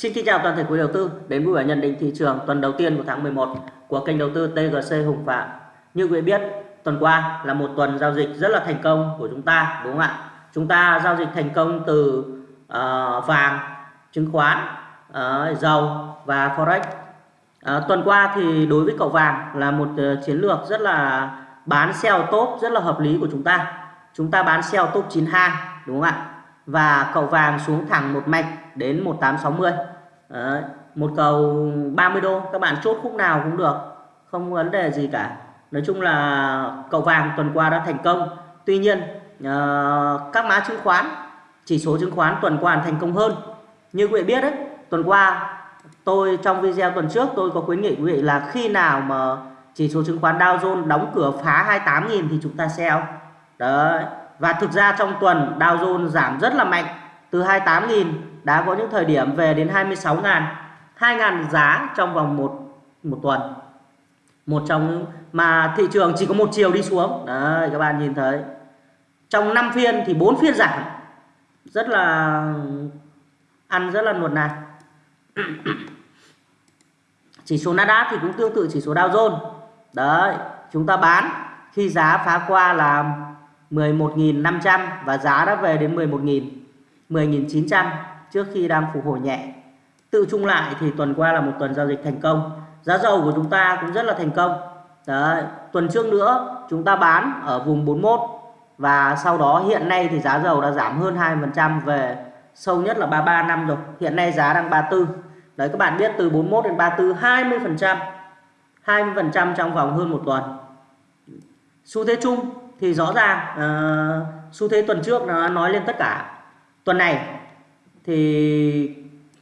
Xin kính chào toàn thể quý đầu tư đến buổi nhận định thị trường tuần đầu tiên của tháng 11 của kênh đầu tư TGC Hùng Phạm. Như quý vị biết, tuần qua là một tuần giao dịch rất là thành công của chúng ta đúng không ạ? Chúng ta giao dịch thành công từ uh, vàng, chứng khoán, uh, dầu và forex. Uh, tuần qua thì đối với cậu vàng là một uh, chiến lược rất là bán sell top rất là hợp lý của chúng ta. Chúng ta bán sell top 92 đúng không ạ? Và cầu vàng xuống thẳng một mạch đến 1860 Đấy, một cầu 30 đô các bạn chốt khúc nào cũng được không vấn đề gì cả. Nói chung là cầu vàng tuần qua đã thành công. Tuy nhiên uh, các mã chứng khoán chỉ số chứng khoán tuần qua thành công hơn. Như quý vị biết đấy tuần qua tôi trong video tuần trước tôi có khuyến nghị quý vị là khi nào mà chỉ số chứng khoán Dow Jones đóng cửa phá 28.000 thì chúng ta sell. Đấy và thực ra trong tuần Dow Jones giảm rất là mạnh từ 28.000 đã có những thời điểm về đến 26.000, 2.000 giá trong vòng một một tuần. Một trong mà thị trường chỉ có một chiều đi xuống. Đấy các bạn nhìn thấy. Trong 5 phiên thì 4 phiên giảm. Rất là ăn rất là nuột nạt chỉ số Nasdaq thì cũng tương tự chỉ số Dow Jones. Đấy chúng ta bán khi giá phá qua là 11.500 và giá đã về đến 11.000 10.900 trước khi đang phục hồi nhẹ. Tự chung lại thì tuần qua là một tuần giao dịch thành công. Giá dầu của chúng ta cũng rất là thành công. Đấy, tuần trước nữa chúng ta bán ở vùng 41 và sau đó hiện nay thì giá dầu đã giảm hơn 2% về sâu nhất là 33 năm rồi. Hiện nay giá đang 34. Đấy các bạn biết từ 41 đến 34 20%. 20% trong vòng hơn một tuần. Xu thế chung thì rõ ràng uh, xu thế tuần trước nó nói lên tất cả. Tuần này thì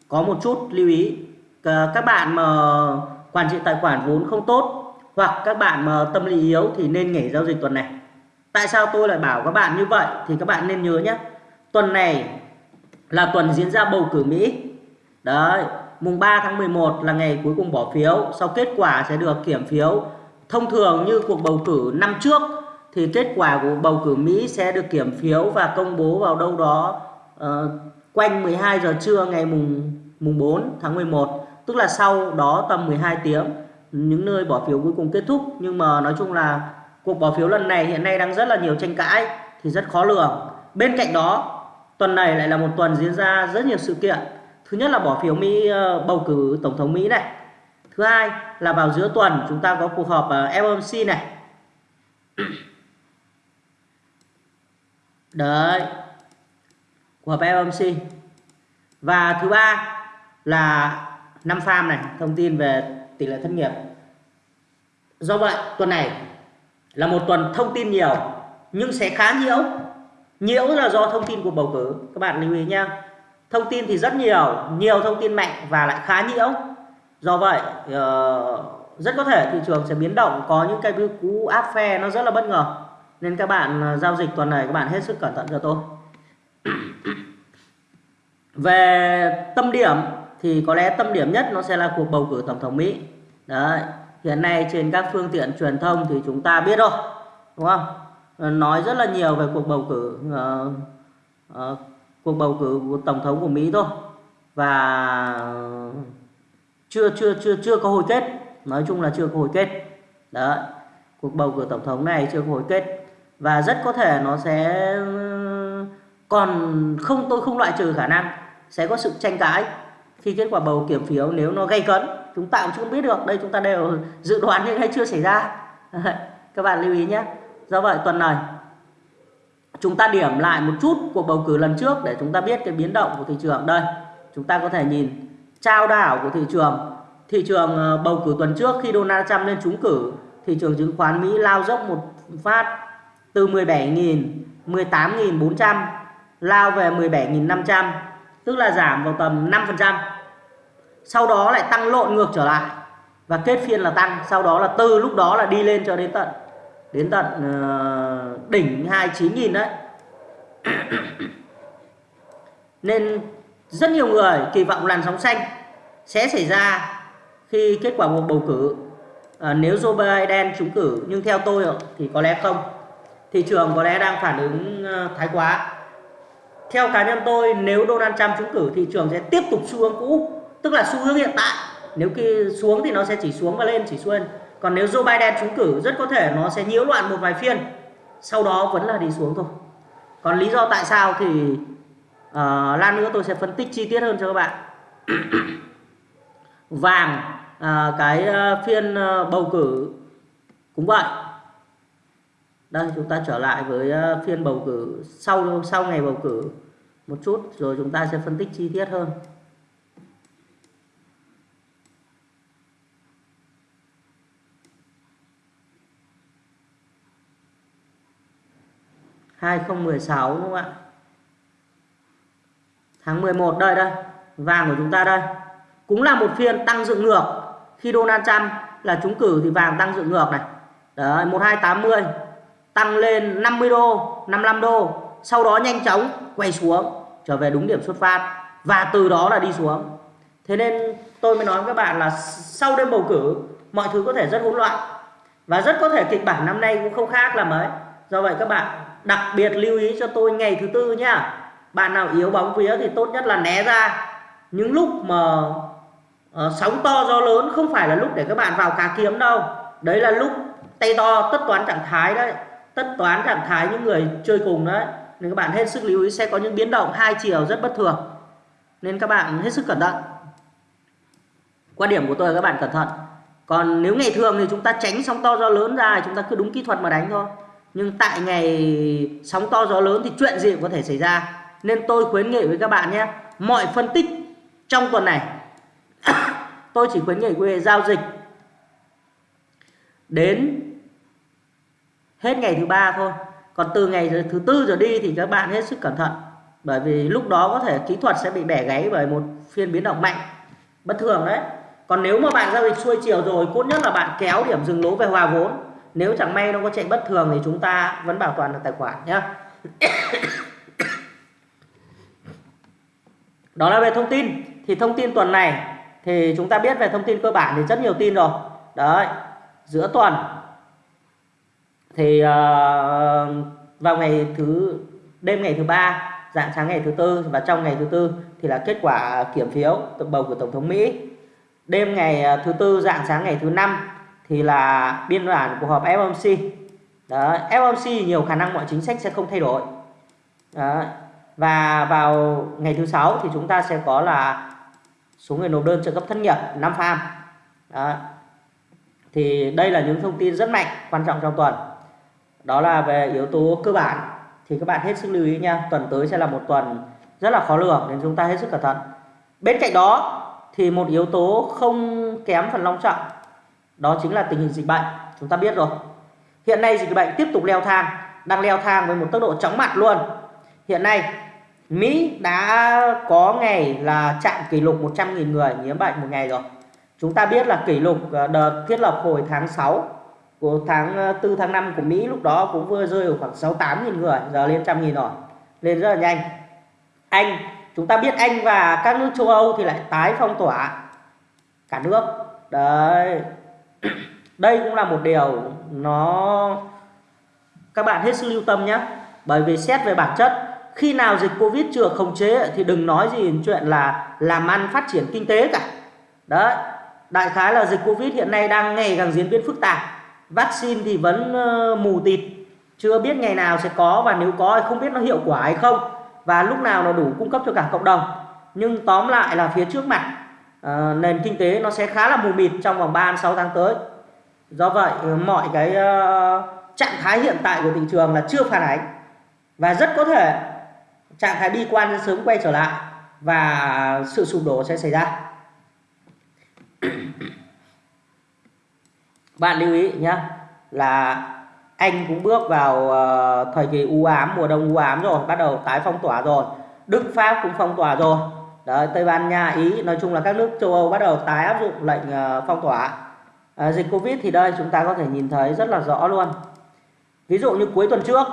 có một chút lưu ý. Các bạn mà quản trị tài khoản vốn không tốt hoặc các bạn mà tâm lý yếu thì nên nghỉ giao dịch tuần này. Tại sao tôi lại bảo các bạn như vậy? Thì các bạn nên nhớ nhé. Tuần này là tuần diễn ra bầu cử Mỹ. Đấy mùng 3 tháng 11 là ngày cuối cùng bỏ phiếu. Sau kết quả sẽ được kiểm phiếu thông thường như cuộc bầu cử năm trước thì kết quả của bầu cử Mỹ sẽ được kiểm phiếu và công bố vào đâu đó uh, quanh 12 giờ trưa ngày mùng mùng 4 tháng 11 tức là sau đó tầm 12 tiếng. Những nơi bỏ phiếu cuối cùng kết thúc nhưng mà nói chung là cuộc bỏ phiếu lần này hiện nay đang rất là nhiều tranh cãi thì rất khó lường. Bên cạnh đó tuần này lại là một tuần diễn ra rất nhiều sự kiện. Thứ nhất là bỏ phiếu Mỹ ờ, bầu cử tổng thống Mỹ này. Thứ hai là vào giữa tuần chúng ta có cuộc họp FOMC này đấy. Của FOMC và thứ ba là năm farm này thông tin về tỷ lệ thất nghiệp. Do vậy tuần này là một tuần thông tin nhiều nhưng sẽ khá nhiễu. Nhiễu là do thông tin của bầu cử. Các bạn lưu ý nha thông tin thì rất nhiều nhiều thông tin mạnh và lại khá nhiễu. Do vậy uh, rất có thể thị trường sẽ biến động. Có những cái cú áp phe nó rất là bất ngờ nên các bạn à, giao dịch tuần này các bạn hết sức cẩn thận cho tôi. Về tâm điểm thì có lẽ tâm điểm nhất nó sẽ là cuộc bầu cử tổng thống Mỹ. Đấy hiện nay trên các phương tiện truyền thông thì chúng ta biết rồi đúng không? Ờ, nói rất là nhiều về cuộc bầu cử uh, uh, cuộc bầu cử của tổng thống của Mỹ thôi. Và chưa chưa chưa chưa có hồi kết. Nói chung là chưa có hồi kết. Đấy cuộc bầu cử tổng thống này chưa có hồi kết và rất có thể nó sẽ, còn không, tôi không loại trừ khả năng sẽ có sự tranh cãi khi kết quả bầu kiểm phiếu nếu nó gây cấn. Chúng ta cũng không biết được, đây chúng ta đều dự đoán nhưng hay chưa xảy ra. Các bạn lưu ý nhé. Do vậy tuần này, chúng ta điểm lại một chút cuộc bầu cử lần trước để chúng ta biết cái biến động của thị trường. Đây, chúng ta có thể nhìn trao đảo của thị trường. Thị trường ờ, bầu cử tuần trước khi Donald Trump lên trúng cử, thị trường chứng khoán Mỹ lao dốc một phát từ 17.000 18.400 lao về 17.500 tức là giảm vào tầm 5%. Sau đó lại tăng lộn ngược trở lại và kết phiên là tăng, sau đó là từ lúc đó là đi lên cho đến tận đến tận uh, đỉnh 29.000 đấy. Nên rất nhiều người kỳ vọng làn sóng xanh sẽ xảy ra khi kết quả cuộc bầu cử à, nếu Joe Biden trúng cử nhưng theo tôi thì có lẽ không thị trường có lẽ đang phản ứng ờ, thái quá. Theo cá nhân tôi nếu Donald Trump trúng cử thị trường sẽ tiếp tục xu hướng cũ tức là xu hướng hiện tại. Nếu khi xuống thì nó sẽ chỉ xuống và lên chỉ xuống còn nếu Joe Biden trúng cử rất có thể nó sẽ nhiễu loạn một vài phiên. Sau đó vẫn là đi xuống thôi. Còn lý do tại sao thì ờ, uh, lan nữa tôi sẽ phân tích chi tiết hơn cho các bạn. Vàng uh, cái uh, phiên uh, bầu cử cũng vậy đây, chúng ta trở lại với ờ, phiên bầu cử sau sau ngày bầu cử một chút, rồi chúng ta sẽ phân tích chi tiết hơn. 2016 đúng không ạ? Tháng 11 đây đây, vàng của chúng ta đây. Cũng là một phiên tăng dựng ngược. Khi Donald Trump là trúng cử thì vàng tăng dựng ngược này. Đấy 1280 tăng lên 50 đô 55 đô sau đó nhanh chóng quay xuống trở về đúng điểm xuất phát và từ đó là đi xuống. Thế nên tôi mới nói với các bạn là sau đêm bầu cử mọi thứ có thể rất hỗn loạn và rất có thể kịch bản năm nay cũng không khác là mấy do vậy các bạn đặc biệt lưu ý cho tôi ngày thứ tư nhá. Bạn nào yếu bóng vía thì tốt nhất là né ra. Những lúc mà uh, sóng to gió lớn không phải là lúc để các bạn vào cá kiếm đâu. Đấy là lúc tay to tất toán trạng thái đấy tất toán trạng thái những người chơi cùng đấy nên các bạn hết sức lưu ý sẽ có những biến động hai chiều rất bất thường. Nên các bạn hết sức cẩn thận. Quan điểm của tôi là các bạn cẩn thận. Còn nếu ngày thường thì chúng ta tránh sóng to gió lớn ra chúng ta cứ đúng kỹ thuật mà đánh thôi. Nhưng tại ngày sóng to gió lớn thì chuyện gì cũng có thể xảy ra. Nên tôi khuyến nghị với các bạn nhé, mọi phân tích trong tuần này, tôi chỉ khuyến nghị quý vị giao dịch đến hết ngày thứ ba thôi. Còn từ ngày thứ tư giờ đi thì các bạn hết sức cẩn thận. Bởi vì lúc đó có thể kỹ thuật sẽ bị bẻ gáy bởi một phiên biến động mạnh. Bất thường đấy. Còn nếu mà bạn giao dịch xuôi chiều rồi, cốt nhất là bạn kéo điểm dừng lỗ về hòa vốn. Nếu chẳng may nó có chạy bất thường thì chúng ta vẫn bảo toàn được tài khoản nhé đó là về thông tin. Thì thông tin tuần này, thì chúng ta biết về thông tin cơ bản thì rất nhiều tin rồi. Đấy, giữa tuần thì uh, vào ngày thứ đêm ngày thứ ba dạng sáng ngày thứ tư và trong ngày thứ tư thì là kết quả kiểm phiếu bầu của tổng thống Mỹ đêm ngày ờ, thứ tư dạng sáng ngày thứ năm thì là biên bản của họp FOMC đó FOMC nhiều khả năng mọi chính sách sẽ không thay đổi đó. và vào ngày thứ sáu thì chúng ta sẽ có là số người nộp đơn trợ cấp thất nghiệp năm farm đó. thì đây là những thông tin rất mạnh quan trọng trong tuần đó là về yếu tố cơ bản. Thì các bạn hết sức lưu ý nha, tuần tới sẽ là một tuần rất là khó lường, nên chúng ta hết sức cẩn thận. Bên cạnh đó thì một yếu tố không kém phần long trọng, đó chính là tình hình dịch bệnh. Chúng ta biết rồi. Hiện nay dịch bệnh tiếp tục leo thang, đang leo thang với một tốc độ chóng mặt luôn. Hiện nay, Mỹ đã có ngày là chạm kỷ lục 100.000 người nhiễm bệnh một ngày rồi. Chúng ta biết là kỷ lục ờ, đợt thiết lập hồi tháng 6 của tháng ờ, 4 tháng 5 của Mỹ lúc đó cũng vừa rơi ở khoảng 68.000 người, giờ lên trăm nghìn rồi. Lên rất là nhanh. Anh, chúng ta biết Anh và các nước châu Âu thì lại tái phong tỏa cả nước. Đấy. Đây cũng là một điều nó, các bạn hết sức lưu tâm nhé. Bởi vì xét về bản chất, khi nào dịch covid chưa khống chế thì đừng nói gì chuyện là làm ăn phát triển kinh tế cả. Đấy. Đại khái là dịch covid hiện nay đang ngày càng diễn biến phức tạp vaccine thì vẫn ờ, mù tịt chưa biết ngày nào sẽ có và nếu có thì không biết nó hiệu quả hay không. Và lúc nào nó đủ cung cấp cho cả cộng đồng. Nhưng tóm lại là phía trước mặt ờ, nền kinh tế nó sẽ khá là mù mịt trong vòng 3 6 tháng tới. Do vậy ờ, mọi cái uh, trạng thái hiện tại của thị trường là chưa phản ánh. Và rất có thể trạng thái bi quan sẽ sớm quay trở lại và sự sụp đổ sẽ xảy ra bạn lưu ý nhé là anh cũng bước vào ờ, thời kỳ u ám mùa đông u ám rồi bắt đầu tái phong tỏa rồi. Đức pháp cũng phong tỏa rồi. Đấy, tây ban nha ý nói chung là các nước châu âu bắt đầu tái áp dụng lệnh ờ, phong tỏa. À, dịch Covid thì đây chúng ta có thể nhìn thấy rất là rõ luôn. Ví dụ như cuối tuần trước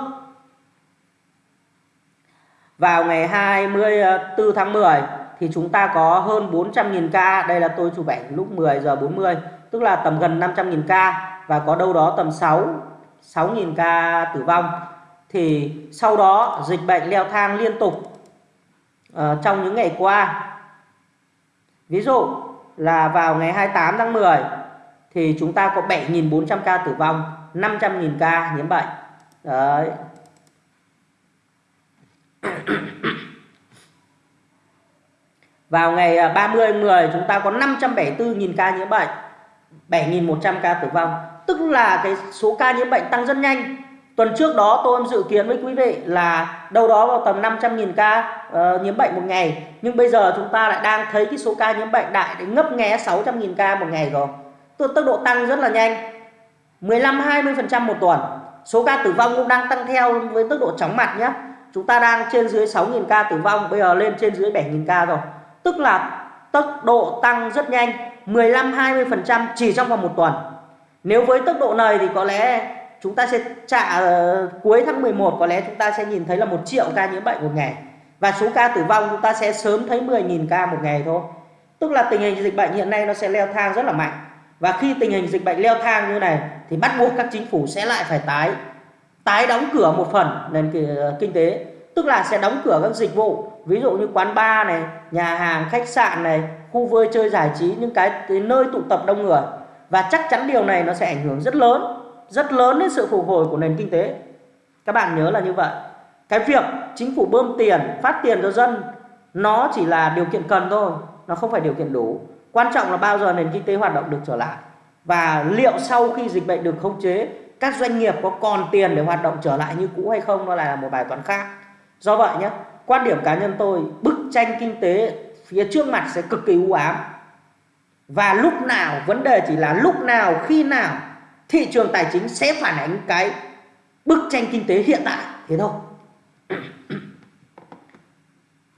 vào ngày 24 tháng 10 thì chúng ta có hơn 400.000 ca. Đây là tôi chụp ảnh lúc 10 giờ 40 tức là tầm gần 500.000 ca và có đâu đó tầm 6 6.000 ca tử vong. Thì sau đó dịch bệnh leo thang liên tục uh, trong những ngày qua. Ví dụ là vào ngày 28 tháng 10 thì chúng ta có 7.400 ca tử vong 500.000 ca nhiễm bệnh. Đấy. Vào ngày ờ, 30 10 chúng ta có 574.000 ca nhiễm bệnh, 7.100 ca tử vong. Tức là cái số ca nhiễm bệnh tăng rất nhanh. Tuần trước đó tôi dự kiến với quý vị là đâu đó vào tầm 500.000 ca uh, nhiễm bệnh một ngày. Nhưng bây giờ chúng ta lại đang thấy cái số ca nhiễm bệnh đại đến ngấp nghé 600.000 ca một ngày rồi. Tức tốc độ tăng rất là nhanh. 15-20% một tuần. Số ca tử vong cũng đang tăng theo với tốc độ chóng mặt nhé. Chúng ta đang trên dưới 6.000 ca tử vong, bây giờ lên trên dưới 7.000 ca rồi tức là tốc độ tăng rất nhanh 15-20% chỉ trong vòng một tuần. Nếu với tốc độ này thì có lẽ chúng ta sẽ trả uh, cuối tháng 11 có lẽ chúng ta sẽ nhìn thấy là một triệu ca nhiễm bệnh một ngày. Và số ca tử vong chúng ta sẽ sớm thấy 10.000 ca một ngày thôi. Tức là tình hình dịch bệnh hiện nay nó sẽ leo thang rất là mạnh. Và khi tình hình dịch bệnh leo thang như này thì bắt buộc các chính phủ sẽ lại phải tái tái đóng cửa một phần nền ờ, kinh tế tức là sẽ đóng cửa các dịch vụ. Ví dụ như quán bar này nhà hàng khách sạn này khu vui chơi giải trí những cái, cái nơi tụ tập đông người. Và chắc chắn điều này nó sẽ ảnh hưởng rất lớn rất lớn đến sự phục hồi của nền kinh tế. Các bạn nhớ là như vậy. Cái việc chính phủ bơm tiền phát tiền cho dân nó chỉ là điều kiện cần thôi nó không phải điều kiện đủ. Quan trọng là bao giờ nền kinh tế hoạt động được trở lại. Và liệu sau khi dịch bệnh được khống chế các doanh nghiệp có còn tiền để hoạt động trở lại như cũ hay không nó lại là một bài toán khác do vậy nhé, quan điểm cá nhân tôi, bức tranh kinh tế phía trước mặt sẽ cực kỳ u ám. Và lúc nào, vấn đề chỉ là lúc nào, khi nào, thị trường tài chính sẽ phản ánh cái bức tranh kinh tế hiện tại, thế thôi.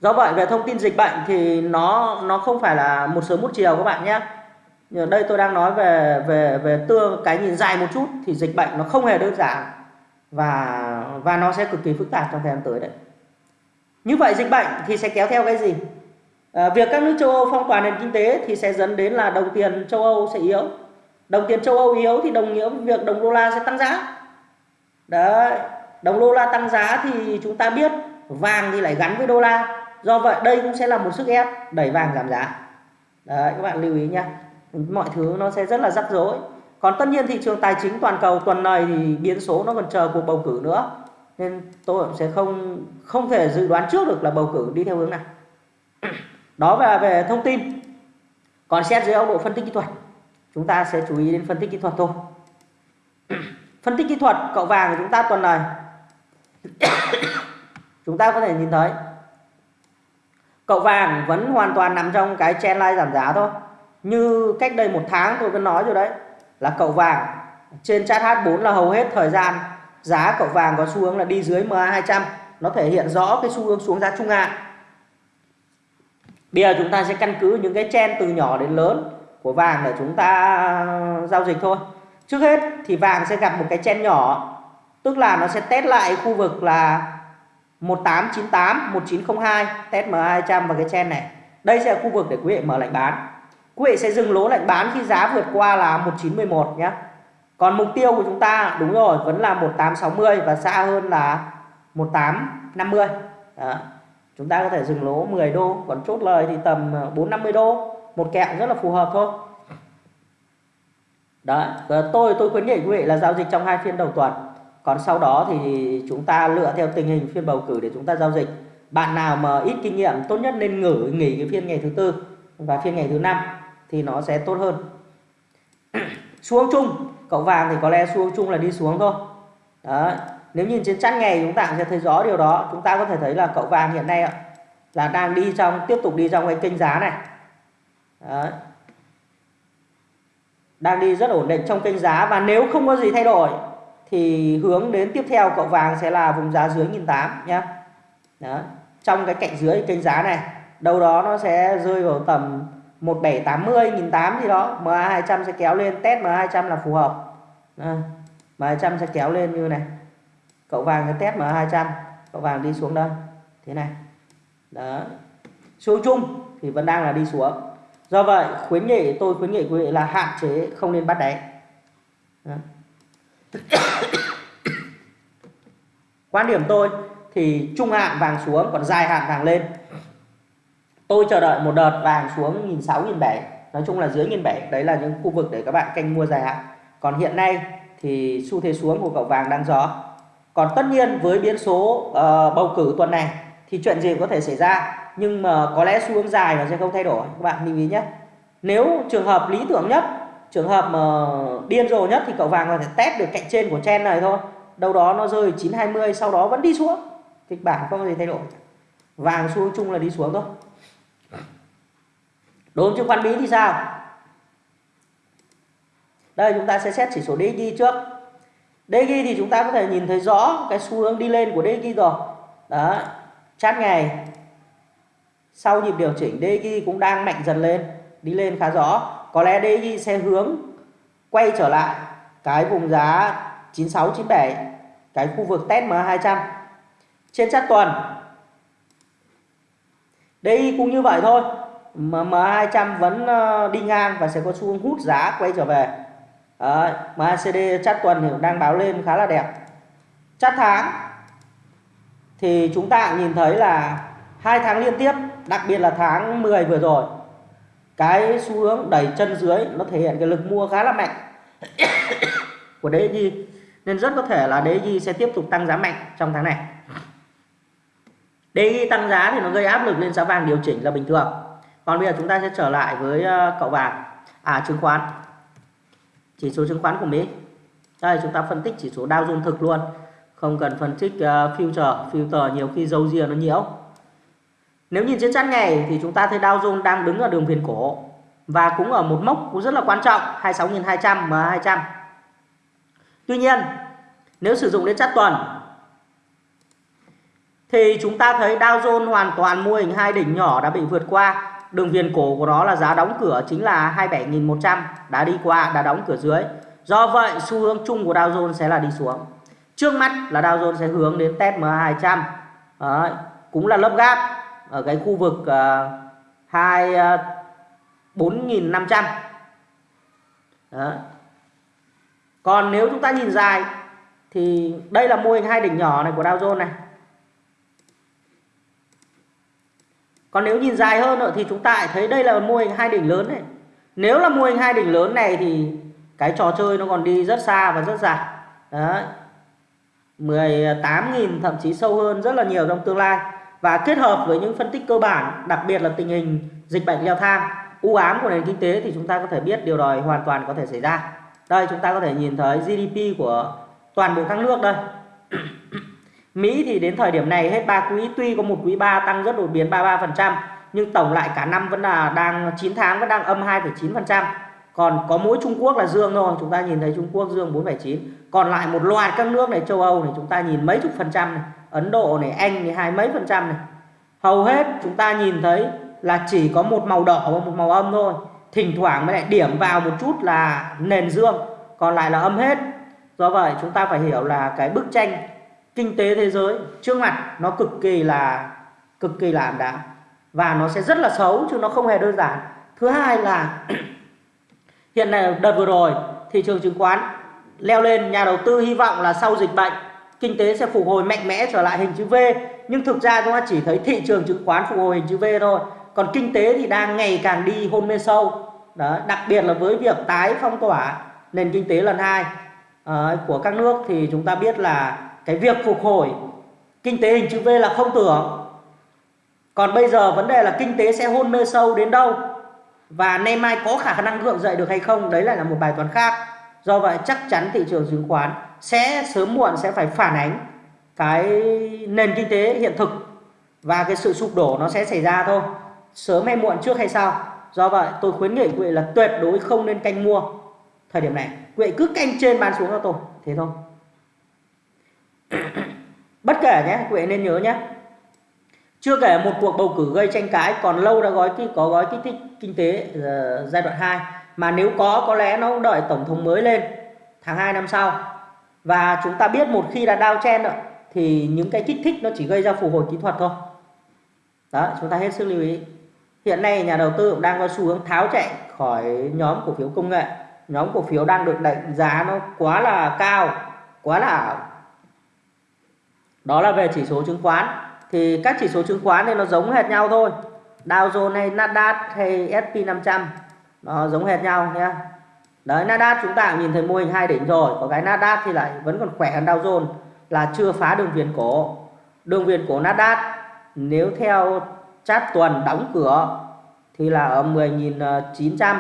Do vậy về thông tin dịch bệnh thì nó nó không phải là một sớm một chiều các bạn nhé. Đây tôi đang nói về về về tương, cái nhìn dài một chút thì dịch bệnh nó không hề đơn giản và và nó sẽ cực kỳ phức tạp trong thời gian tới đấy như vậy dịch bệnh thì sẽ kéo theo cái gì? À, việc các nước châu Âu phong tỏa nền kinh tế thì sẽ dẫn đến là đồng tiền châu Âu sẽ yếu. Đồng tiền châu Âu yếu thì đồng nghĩa với việc đồng đô la sẽ tăng giá. Đấy, đồng đô la tăng giá thì chúng ta biết vàng thì lại gắn với đô la. Do vậy đây cũng sẽ là một sức ép đẩy vàng giảm giá. Đấy, các bạn lưu ý nhé. Mọi thứ nó sẽ rất là rắc rối. Còn tất nhiên thị trường tài chính toàn cầu tuần này thì biến số nó còn chờ cuộc bầu cử nữa nên tôi cũng sẽ không không thể dự đoán trước được là bầu cử đi theo hướng nào. Đó là về thông tin. Còn xét dưới góc độ phân tích kỹ thuật, chúng ta sẽ chú ý đến phân tích kỹ thuật thôi. Phân tích kỹ thuật, cậu vàng của chúng ta tuần này. Chúng ta có thể nhìn thấy, cậu vàng vẫn hoàn toàn nằm trong cái trend line giảm giá thôi. Như cách đây một tháng tôi vẫn nói rồi đấy, là cậu vàng trên chat H4 là hầu hết thời gian giá cậu vàng có xu hướng là đi dưới MA200 nó thể hiện rõ cái xu hướng xuống giá trung hạn. Bây giờ chúng ta sẽ căn cứ những cái chen từ nhỏ đến lớn của vàng để chúng ta giao dịch thôi. Trước hết thì vàng sẽ gặp một cái chen nhỏ, tức là nó sẽ test lại khu vực là 1898 1902 test MA200 và cái chen này. Đây sẽ là khu vực để quý vị mở lệnh bán. Quý vị sẽ dừng lỗ lệnh bán khi giá vượt qua là 1911 nhé còn mục tiêu của chúng ta đúng rồi vẫn là 1860 và xa hơn là 1850 Đó. chúng ta có thể dừng lỗ 10 đô còn chốt lời thì tầm ờ, 450 đô. Một kẹo rất là phù hợp thôi. Đấy, tôi tôi khuyến nghị quý vị là giao dịch trong hai phiên đầu tuần. Còn sau đó thì chúng ta lựa theo tình hình phiên bầu cử để chúng ta giao dịch. Bạn nào mà ít kinh nghiệm tốt nhất nên ngử nghỉ cái phiên ngày thứ tư và phiên ngày thứ năm thì nó sẽ tốt hơn. Xuống chung cậu vàng thì có lẽ xuống chung là đi xuống thôi đấy, nếu nhìn trên chart ngày chúng ta sẽ thấy rõ điều đó chúng ta có thể thấy là cậu vàng hiện nay là đang đi trong, tiếp tục đi trong cái kênh giá này đấy. đang đi rất ổn định trong kênh giá và nếu không có gì thay đổi thì hướng đến tiếp theo cậu vàng sẽ là vùng giá dưới 1008 nhé đó. trong cái cạnh dưới kênh giá này, đâu đó nó sẽ rơi vào tầm 1780 1008 gì đó MA200 sẽ kéo lên test MA200 là phù hợp. À, MA200 sẽ kéo lên như này. Cậu vàng sẽ test MA200 cậu vàng đi xuống đây. Thế này. Đó xuống chung thì vẫn đang là đi xuống. Do vậy khuyến nghị tôi khuyến nghị quý vị là hạn chế không nên bắt đáy. Quan điểm tôi thì trung hạn vàng xuống còn dài hạn vàng lên tôi chờ đợi một đợt vàng xuống nghìn sáu nghìn bảy. Nói chung là dưới nghìn bảy đấy là những khu vực để các bạn canh mua dài hạn còn hiện nay thì xu thế xuống của cậu vàng đang gió còn tất nhiên với biến số uh, bầu cử tuần này thì chuyện gì có thể xảy ra nhưng mà có lẽ xu hướng dài nó sẽ không thay đổi. Các bạn lưu ý nhé. Nếu trường hợp lý tưởng nhất trường hợp mà điên rồ nhất thì cậu vàng có thể test được cạnh trên của chen này thôi. Đâu đó nó rơi 920 sau đó vẫn đi xuống. Kịch bản không có gì thay đổi. Vàng xu hướng chung là đi xuống thôi đối chứng khoán Mỹ thì sao? Đây, chúng ta sẽ xét chỉ số DXY trước. DXY thì chúng ta có thể nhìn thấy rõ cái xu hướng đi lên của DXY rồi. Đó chát ngày. Sau nhịp điều chỉnh DXY cũng đang mạnh dần lên, đi lên khá rõ. Có lẽ DXY sẽ hướng quay trở lại cái vùng giá 96 97 cái khu vực test MA200 trên chart tuần DXY cũng như vậy thôi. MA200 vẫn ờ, đi ngang và sẽ có xu hướng hút giá quay trở về. Đấy, MACD chart tuần thì đang báo lên khá là đẹp. Chart tháng thì chúng ta nhìn thấy là hai tháng liên tiếp đặc biệt là tháng 10 vừa rồi cái xu hướng đẩy chân dưới nó thể hiện cái lực mua khá là mạnh của DXY nên rất có thể là DXY sẽ tiếp tục tăng giá mạnh trong tháng này. DXY tăng giá thì nó gây áp lực lên giá vàng điều chỉnh là bình thường còn bây giờ chúng ta sẽ trở lại với ờ, cậu vàng. À chứng khoán. Chỉ số chứng khoán của Mỹ. Đây chúng ta phân tích chỉ số Dow Jones thực luôn. Không cần phân tích uh, future. Future nhiều khi dâu ria nó nhiễu. Nếu nhìn trên chart ngày thì chúng ta thấy Dow Jones đang đứng ở đường viền cổ và cũng ở một mốc cũng rất là quan trọng 26.200 MA200 tuy nhiên nếu sử dụng đến chart tuần thì chúng ta thấy Dow Jones hoàn toàn mô hình hai đỉnh nhỏ đã bị vượt qua đường viền cổ của nó là giá đóng cửa chính là 27.100 đã đi qua đã đóng cửa dưới. Do vậy xu hướng chung của Dow Jones sẽ là đi xuống. Trước mắt là Dow Jones sẽ hướng đến test MA200 Đấy, cũng là lớp gap ở cái khu vực uh, 2 uh, 4.500 Đó. còn nếu chúng ta nhìn dài thì đây là mô hình hai đỉnh nhỏ này của Dow Jones này. Còn nếu nhìn dài hơn nữa thì chúng ta thấy đây là mô hình hai đỉnh lớn này. Nếu là mô hình hai đỉnh lớn này thì cái trò chơi nó còn đi rất xa và rất dài. Đấy. 18.000 thậm chí sâu hơn rất là nhiều trong tương lai. Và kết hợp với những phân tích cơ bản, đặc biệt là tình hình dịch bệnh leo thang, u ám của nền kinh tế thì chúng ta có thể biết điều đó hoàn toàn có thể xảy ra. Đây, chúng ta có thể nhìn thấy GDP của toàn bộ các nước đây. Mỹ thì đến thời điểm này hết 3 quý tuy có một quý 3 tăng rất đột biến 33% nhưng tổng lại cả năm vẫn là đang 9 tháng vẫn đang âm 2,9%. Còn có mỗi Trung Quốc là dương thôi, chúng ta nhìn thấy Trung Quốc dương 4,9. Còn lại một loạt các nước này châu Âu này chúng ta nhìn mấy chục phần trăm này, Ấn Độ này, Anh này hai mấy phần trăm này. Hầu hết chúng ta nhìn thấy là chỉ có một màu đỏ và một màu âm thôi. Thỉnh thoảng mới lại điểm vào một chút là nền dương, còn lại là âm hết. Do vậy chúng ta phải hiểu là cái bức tranh kinh tế thế giới. Trước mặt nó cực kỳ là cực kỳ là ảm đạm và nó sẽ rất là xấu chứ nó không hề đơn giản. Thứ hai là hiện nay đợt vừa rồi thị trường chứng khoán leo lên nhà đầu tư hy vọng là sau dịch bệnh kinh tế sẽ phục hồi mạnh mẽ trở lại hình chữ V. Nhưng thực ra chúng ta chỉ thấy thị trường chứng khoán phục hồi hình chữ V thôi. Còn kinh tế thì đang ngày càng đi hôn mê sâu. Đó đặc biệt là với việc tái phong tỏa nền kinh tế lần hai uh, của các nước thì chúng ta biết là cái việc phục hồi kinh tế hình chữ V là không tưởng. Còn bây giờ vấn đề là kinh tế sẽ hôn mê sâu đến đâu? Và nay mai có khả năng gượng dậy được hay không? Đấy lại là một bài toán khác. Do vậy chắc chắn thị trường chứng khoán sẽ sớm muộn sẽ phải phản ánh cái nền kinh tế hiện thực và cái sự sụp đổ nó sẽ xảy ra thôi. Sớm hay muộn trước hay sau. Do vậy tôi khuyến nghị quý vị là tuyệt đối không nên canh mua thời điểm này. Quý vị cứ canh trên bán xuống cho tôi. Thế thôi. bất kể nhé quý vị nên nhớ nhé. Chưa kể một cuộc bầu cử gây tranh cãi còn lâu đã gói có gói kích thích kinh tế uh, giai đoạn 2 mà nếu có có lẽ nó cũng đợi tổng thống mới lên tháng 2 năm sau. Và chúng ta biết một khi đã đao chen rồi, thì những cái kích thích nó chỉ gây ra phục hồi kỹ thuật thôi. Đó chúng ta hết sức lưu ý. Hiện nay nhà đầu tư cũng đang có xu hướng tháo chạy khỏi nhóm cổ phiếu công nghệ. Nhóm cổ phiếu đang được đánh giá nó quá là cao quá là ảo đó là về chỉ số chứng khoán. Thì các chỉ số chứng khoán thì nó giống hệt nhau thôi. Dow Jones hay Nasdaq hay S&P 500 nó giống hệt nhau nhé đấy, Nasdaq chúng ta cũng nhìn thấy mô hình hai đỉnh rồi. Có cái Nasdaq thì lại vẫn còn khỏe hơn Dow Jones là chưa phá đường viền cổ. Đường viền cổ Nasdaq nếu theo chart tuần đóng cửa thì là ở 10.900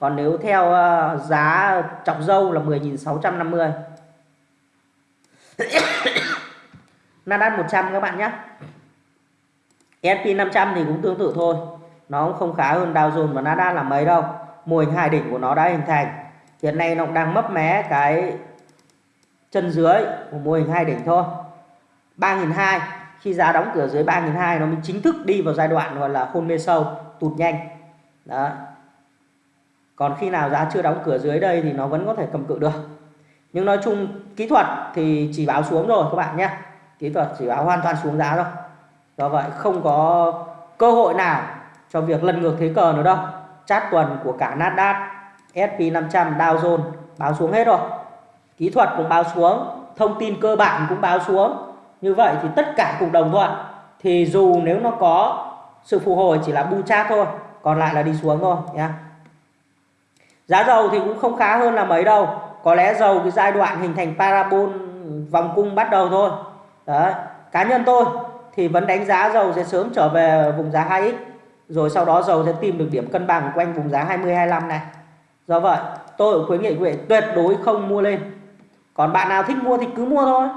còn nếu theo ờ, giá chọc dâu là 10.650 Nasdaq 100 các bạn nhé. S&P 500 thì cũng tương tự thôi. Nó cũng không khá hơn Dow Jones và Nasdaq là mấy đâu. Mô hình hai đỉnh của nó đã hình thành. Hiện nay nó đang mấp mé cái chân dưới của mô hình hai đỉnh thôi. 3.200 khi giá đóng cửa dưới 3.200 nó mới chính thức đi vào giai đoạn gọi là hôn mê sâu, tụt nhanh. Đó còn khi nào giá chưa đóng cửa dưới đây thì nó vẫn có thể cầm cự được. Nhưng nói chung kỹ thuật thì chỉ báo xuống rồi các bạn nhé kỹ thuật chỉ báo hoàn toàn xuống giá thôi. Do vậy không có cơ hội nào cho việc lật ngược thế cờ nữa đâu. Chát tuần của cả Nasdaq S&P 500 Dow Jones báo xuống hết rồi. Kỹ thuật cũng báo xuống, thông tin cơ bản cũng báo xuống. Như vậy thì tất cả cùng đồng thuận. Thì dù nếu nó có sự phục hồi chỉ là bu chat thôi, còn lại là đi xuống thôi nhé giá dầu thì cũng không khá hơn là mấy đâu. Có lẽ dầu cái giai đoạn hình thành parabol vòng cung bắt đầu thôi đấy, cá nhân tôi thì vẫn đánh giá dầu sẽ sớm trở về vùng giá 2x rồi sau đó dầu sẽ tìm được điểm cân bằng quanh vùng giá 20 25 này. Do vậy, tôi khuyến nghị quý vị tuyệt đối không mua lên. Còn bạn nào thích mua thì cứ mua thôi.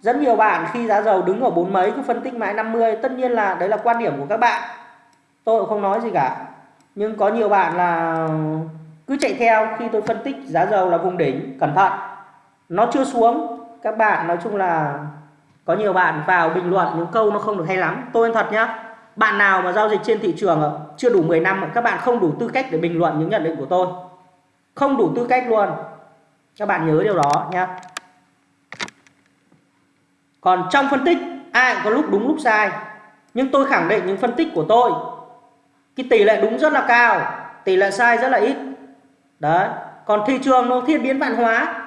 Rất nhiều bạn khi giá dầu đứng ở bốn mấy, cứ phân tích mãi 50 tất nhiên là đấy là quan điểm của các bạn. Tôi cũng không nói gì cả. Nhưng có nhiều bạn là cứ chạy theo khi tôi phân tích giá dầu là vùng đỉnh, cẩn thận. Nó chưa xuống, các bạn nói chung là có nhiều bạn vào bình luận những câu nó không được hay lắm. Tôi thật nhá, bạn nào mà giao dịch trên thị trường chưa đủ 10 năm các bạn không đủ tư cách để bình luận những nhận định của tôi. Không đủ tư cách luôn. Các bạn nhớ điều đó nhá. Còn trong phân tích, ai cũng có lúc đúng, lúc sai. Nhưng tôi khẳng định những phân tích của tôi, cái tỷ lệ đúng rất là cao, tỷ lệ sai rất là ít. Đấy. Còn thị trường nó thiên biến vạn hóa,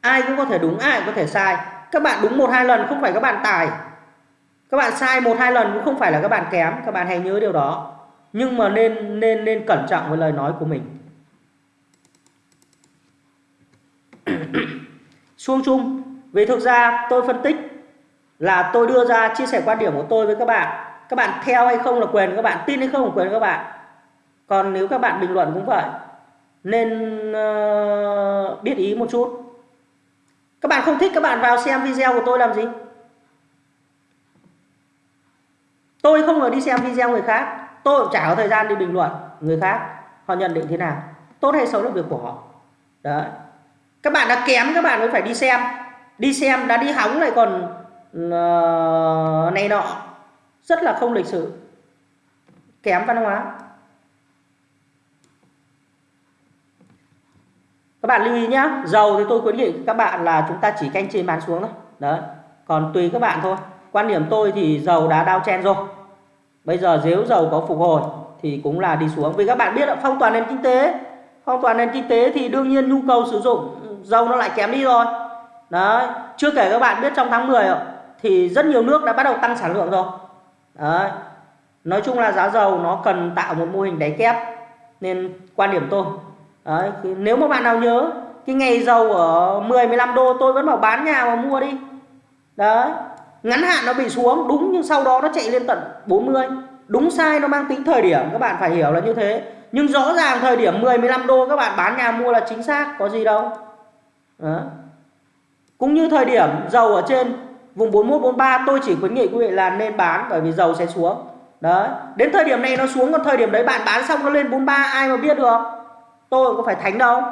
ai cũng có thể đúng, ai cũng có thể sai các bạn đúng một hai lần không phải các bạn tài các bạn sai một hai lần cũng không phải là các bạn kém. Các bạn hãy nhớ điều đó. Nhưng mà nên nên nên cẩn trọng với lời nói của mình. Xuông chung. Vì thực ra tôi phân tích là tôi đưa ra chia sẻ quan điểm của tôi với các bạn. Các bạn theo hay không là quyền các bạn tin hay không là quyền các bạn. Còn nếu các bạn bình luận cũng vậy nên uh, biết ý một chút các bạn không thích các bạn vào xem video của tôi làm gì? Tôi không phải đi xem video người khác. Tôi cũng chả có thời gian đi bình luận người khác. Họ nhận định thế nào? Tốt hay xấu là việc của họ. Đấy. Các bạn đã kém các bạn mới phải đi xem. Đi xem đã đi hóng lại còn uh, này nọ. Rất là không lịch sự. Kém văn hóa. Các bạn lưu ý nhá, dầu thì tôi khuyến nghị các bạn là chúng ta chỉ canh trên bán xuống thôi. Đấy, còn tùy các bạn thôi. Quan điểm tôi thì dầu đã đao chen rồi. Bây giờ nếu dầu có phục hồi thì cũng là đi xuống. Vì các bạn biết phong toàn nền kinh tế, phong toàn nền kinh tế thì đương nhiên nhu cầu sử dụng dầu nó lại kém đi rồi. Đấy, chưa kể các bạn biết trong tháng 10 thì rất nhiều nước đã bắt đầu tăng sản lượng rồi. Đấy, nói chung là giá dầu nó cần tạo một mô hình đáy kép. Nên quan điểm tôi đấy nếu mà bạn nào nhớ, cái ngày dầu ở 10 15 đô tôi vẫn bảo bán nhà mà mua đi. Đấy, ngắn hạn nó bị xuống, đúng nhưng sau đó nó chạy lên tận 40 đúng sai nó mang tính thời điểm, các bạn phải hiểu là như thế. Nhưng rõ ràng thời điểm 10 15 đô các bạn bán nhà mua là chính xác, có gì đâu. Đó. cũng như thời điểm dầu ở trên vùng 41 43 tôi chỉ khuyến nghị quý vị là nên bán bởi vì dầu sẽ xuống. Đấy, đến thời điểm này nó xuống, còn thời điểm đấy bạn bán xong nó lên 43 ai mà biết được tôi có phải thánh đâu.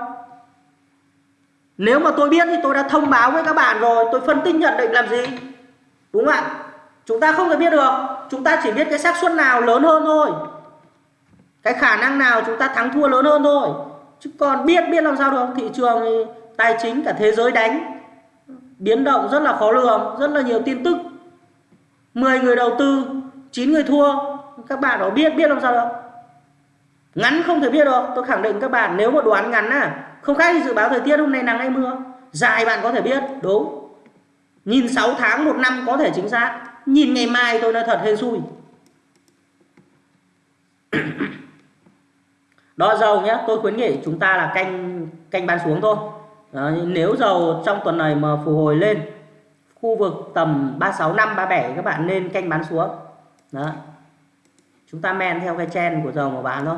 Nếu mà tôi biết thì tôi đã thông báo với các bạn rồi. Tôi phân tích nhận định làm gì? Đúng không ạ? Chúng ta không thể biết được. Chúng ta chỉ biết cái xác suất nào lớn hơn thôi. Cái khả năng nào chúng ta thắng thua lớn hơn thôi. Chứ còn biết biết làm sao được. Thị trường, tài chính, cả thế giới đánh. Biến động rất là khó lường, rất là nhiều tin tức. 10 người đầu tư 9 người thua. Các bạn có biết biết làm sao được? Ngắn không thể biết được. Tôi khẳng định các bạn nếu mà đoán ngắn à không khác gì dự báo thời tiết hôm nay nắng hay mưa. Dài bạn có thể biết đúng. Nhìn 6 tháng một năm có thể chính xác. Nhìn ngày mai tôi nói thật hên xui. Đo dầu nhé tôi khuyến nghị chúng ta là canh canh bán xuống thôi. Đó, nếu dầu trong tuần này mà phục hồi lên khu vực tầm 365 37 các bạn nên canh bán xuống. Đó. Chúng ta men theo cái chen của dầu mà bán thôi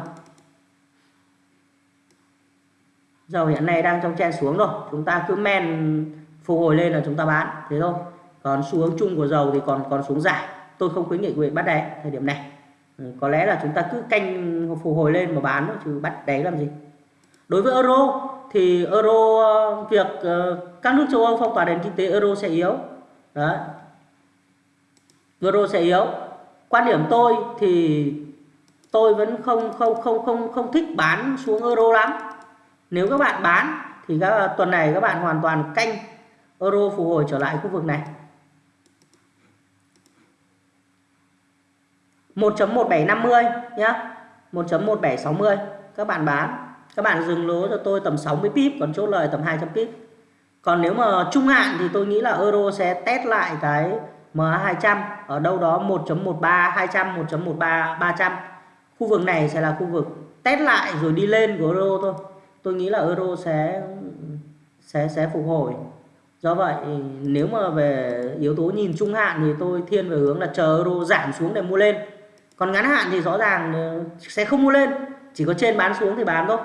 dầu hiện nay đang trong chen xuống rồi chúng ta cứ men phục hồi lên là chúng ta bán. Thế thôi. Còn xu hướng chung của dầu thì còn còn xuống giảm tôi không khuyến nghị quý vị bắt đáy thời điểm này. Ừ, có lẽ là chúng ta cứ canh phục hồi lên mà bán thôi, chứ bắt đáy làm gì? Đối với euro thì euro ờ, việc ờ, các nước châu Âu phong tỏa nền kinh tế euro sẽ yếu. Đấy. Euro sẽ yếu. Quan điểm tôi thì tôi vẫn không không không không không thích bán xuống euro lắm nếu các bạn bán thì các, tuần này các bạn hoàn toàn canh euro phục hồi trở lại khu vực này. 1.1750 nhá 1.1760 các bạn bán. Các bạn dừng lỗ cho tôi tầm 60 pip, còn chốt lời tầm 200 pip. Còn nếu mà trung hạn thì tôi nghĩ là euro sẽ test lại cái MA200 ở đâu đó 1.13 200 1.13 300 khu vực này sẽ là khu vực test lại rồi đi lên của euro thôi tôi nghĩ là euro sẽ sẽ sẽ phục hồi. Do vậy, nếu mà về yếu tố nhìn trung hạn thì tôi thiên về hướng là chờ euro giảm xuống để mua lên. Còn ngắn hạn thì rõ ràng ờ, sẽ không mua lên. Chỉ có trên bán xuống thì bán thôi.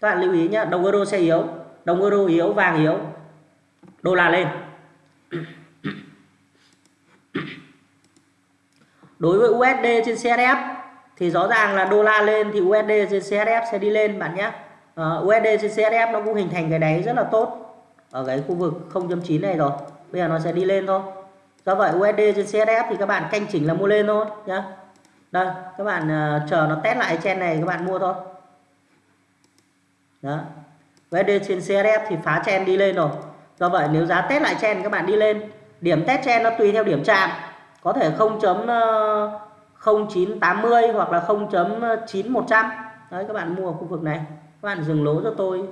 Các bạn lưu ý nhé đồng euro sẽ yếu, đồng euro yếu, vàng yếu, đô la lên. Đối với USD trên CSF thì rõ ràng là đô la lên thì USD trên CHF sẽ đi lên bạn nhé. Ờ, uh, USD trên CHF nó cũng hình thành cái đáy rất là tốt ở cái khu vực 0.9 này rồi. Bây giờ nó sẽ đi lên thôi. Do vậy USD trên CHF thì các bạn canh chỉnh là mua lên thôi nhé đây các bạn uh, chờ nó test lại trên này các bạn mua thôi. Đó. USD trên CHF thì phá chen đi lên rồi. Do vậy nếu giá test lại chen các bạn đi lên. Điểm test chen nó tùy theo điểm chạm. Có thể không 0. 0980 hoặc là 0.9100 đấy, các bạn mua ở khu vực này. Các bạn dừng lỗ cho tôi.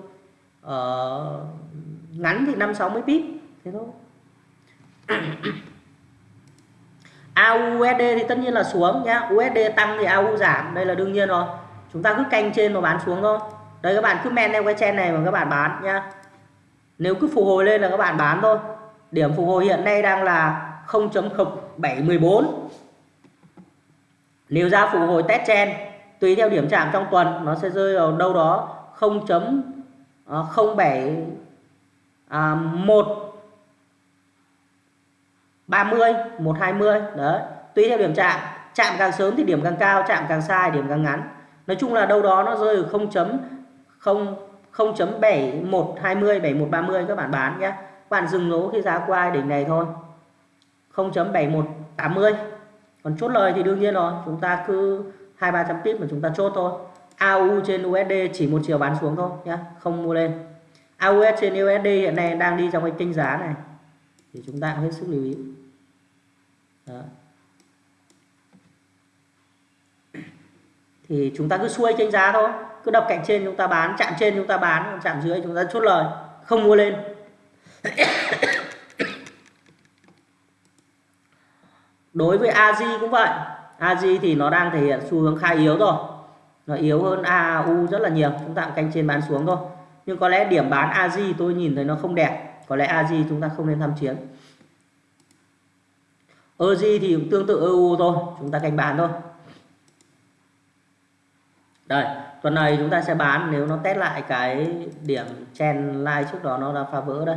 Ở ngắn thì 560 pip. Thế thôi. AUSD thì tất nhiên là xuống nhá. USD tăng thì AU giảm. Đây là đương nhiên rồi. Chúng ta cứ canh trên mà bán xuống thôi. Đấy các bạn cứ men theo cái chen này mà các bạn bán nhá. Nếu cứ phục hồi lên là các bạn bán thôi. Điểm phục hồi hiện nay đang là 0.714 nếu ra phục hồi test chen tùy theo điểm chạm trong tuần nó sẽ rơi vào đâu đó 0.07 ờ, à, 1 30 120 đấy. Tùy theo điểm chạm chạm càng sớm thì điểm càng cao chạm càng sai điểm càng ngắn. Nói chung là đâu đó nó rơi ở 0.0 0.7120 7130 các bạn bán nhé. Bạn dừng lỗ khi giá qua đỉnh này thôi. 0.7180 còn chốt lời thì đương nhiên rồi, chúng ta cứ hai, ba trăm pip mà chúng ta chốt thôi. AU trên USD chỉ một chiều bán xuống thôi nhé không mua lên. AUS trên USD hiện nay đang đi trong cái kênh giá này, thì chúng ta cũng hết sức lưu ý. Đó. thì chúng ta cứ xuôi kênh giá thôi, cứ đập cạnh trên chúng ta bán, chạm trên chúng ta bán, chạm dưới chúng ta chốt lời, không mua lên. Đối với AJ cũng vậy. AJ thì nó đang thể hiện xu hướng khá yếu rồi. Nó yếu hơn AU rất là nhiều. Chúng ta canh trên bán xuống thôi. Nhưng có lẽ điểm bán AJ tôi nhìn thấy nó không đẹp. Có lẽ AJ chúng ta không nên tham chiến. EJ thì cũng tương tự EU thôi. Chúng ta canh bán thôi. Đây, tuần này chúng ta sẽ bán nếu nó test lại cái điểm chen line trước đó nó đã phá vỡ đây,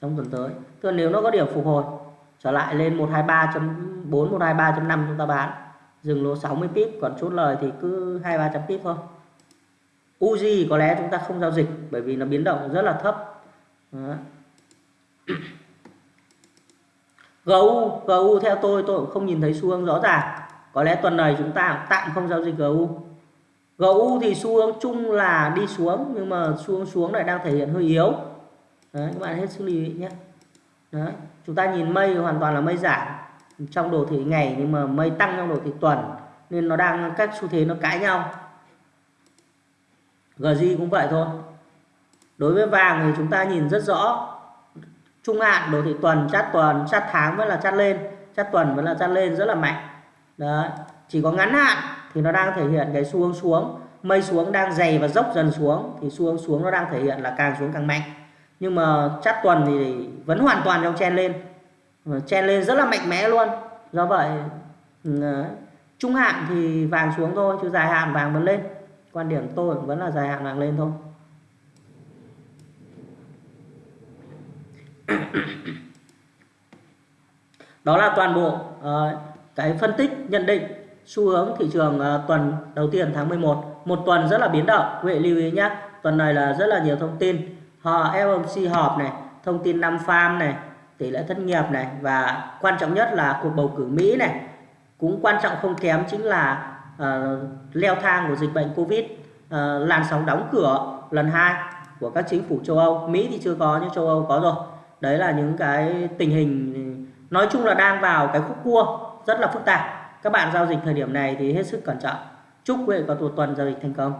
trong tuần tới. Tức nếu nó có điểm phục hồi trở lại lên 123.4 123.5 chúng ta bán. Dừng lỗ 60 pip còn chốt lời thì cứ 2300 pip thôi. Uzi có lẽ chúng ta không giao dịch bởi vì nó biến động rất là thấp. Đó. GU GU theo tôi tôi cũng không nhìn thấy xu hướng rõ ràng. Có lẽ tuần này chúng ta tạm không giao dịch GU GU thì xu hướng chung là đi xuống nhưng mà xu hướng xuống lại đang thể hiện hơi yếu. Đấy, các bạn hết sức lưu ý nhé. Đó. chúng ta nhìn mây hoàn toàn là mây giảm trong đồ thị ngày nhưng mà mây tăng trong đồ thị tuần, nên nó đang, các xu thế nó cãi nhau. GJ cũng vậy thôi. Đối với vàng thì chúng ta nhìn rất rõ. Trung hạn, đồ thị tuần, chát tuần, chát tháng vẫn là chát lên, chát tuần vẫn là chát lên, rất là mạnh. Đó chỉ có ngắn hạn thì nó đang thể hiện cái xu hướng xuống. Mây xuống đang dày và dốc dần xuống thì xu hướng xuống nó đang thể hiện là càng xuống càng mạnh nhưng mà chắc tuần thì vẫn hoàn toàn trong chen lên. Chen lên rất là mạnh mẽ luôn. Do vậy ừ, trung hạn thì vàng xuống thôi chứ dài hạn vàng vẫn lên. Quan điểm tôi vẫn là dài hạn vàng lên thôi. Đó là toàn bộ uh, cái phân tích nhận định xu hướng thị trường uh, tuần đầu tiên tháng 11 một. Tuần rất là biến động. Quý vị lưu ý nhé tuần này là rất là nhiều thông tin. Ờ, họ FOMC họp này thông tin năm farm này tỷ lệ thất nghiệp này và quan trọng nhất là cuộc bầu cử Mỹ này. Cũng quan trọng không kém chính là uh, leo thang của dịch bệnh Covid uh, làn sóng đóng cửa lần hai của các chính phủ châu Âu. Mỹ thì chưa có nhưng châu Âu có rồi. Đấy là những cái tình hình nói chung là đang vào cái khúc cua rất là phức tạp. Các bạn giao dịch thời điểm này thì hết sức cẩn trọng. Chúc quý vị có một tuần giao dịch thành công.